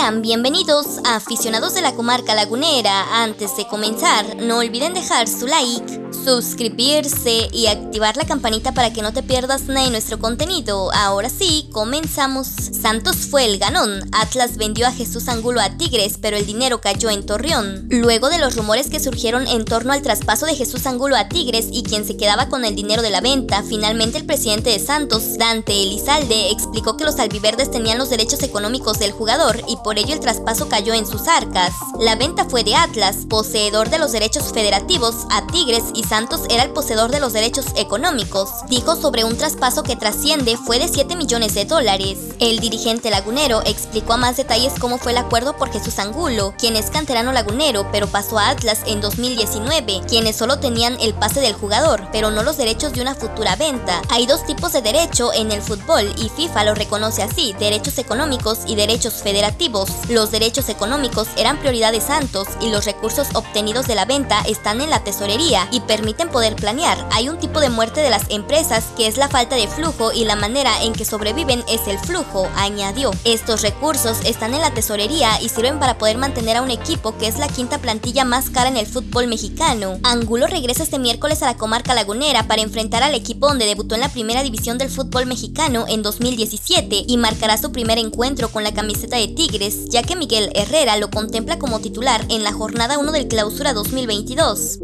Sean bienvenidos a aficionados de la comarca lagunera. Antes de comenzar, no olviden dejar su like, suscribirse y activar la campanita para que no te pierdas nada nuestro contenido. Ahora sí, comenzamos. Santos fue el ganón. Atlas vendió a Jesús Angulo a Tigres, pero el dinero cayó en Torreón. Luego de los rumores que surgieron en torno al traspaso de Jesús Angulo a Tigres y quien se quedaba con el dinero de la venta, finalmente el presidente de Santos, Dante Elizalde, explicó que los albiverdes tenían los derechos económicos del jugador y por ello el traspaso cayó en sus arcas. La venta fue de Atlas, poseedor de los derechos federativos, a Tigres y Santos era el poseedor de los derechos económicos. Dijo sobre un traspaso que trasciende fue de 7 millones de dólares. El dirigente lagunero explicó a más detalles cómo fue el acuerdo por Jesús Angulo, quien es canterano lagunero, pero pasó a Atlas en 2019, quienes solo tenían el pase del jugador, pero no los derechos de una futura venta. Hay dos tipos de derecho en el fútbol y FIFA lo reconoce así, derechos económicos y derechos federativos. Los derechos económicos eran prioridad de Santos y los recursos obtenidos de la venta están en la tesorería y permiten poder planear. Hay un tipo de muerte de las empresas que es la falta de flujo y la manera en que sobreviven es el flujo añadió. Estos recursos están en la tesorería y sirven para poder mantener a un equipo que es la quinta plantilla más cara en el fútbol mexicano. Angulo regresa este miércoles a la comarca lagunera para enfrentar al equipo donde debutó en la primera división del fútbol mexicano en 2017 y marcará su primer encuentro con la camiseta de Tigres, ya que Miguel Herrera lo contempla como titular en la jornada 1 del clausura 2022.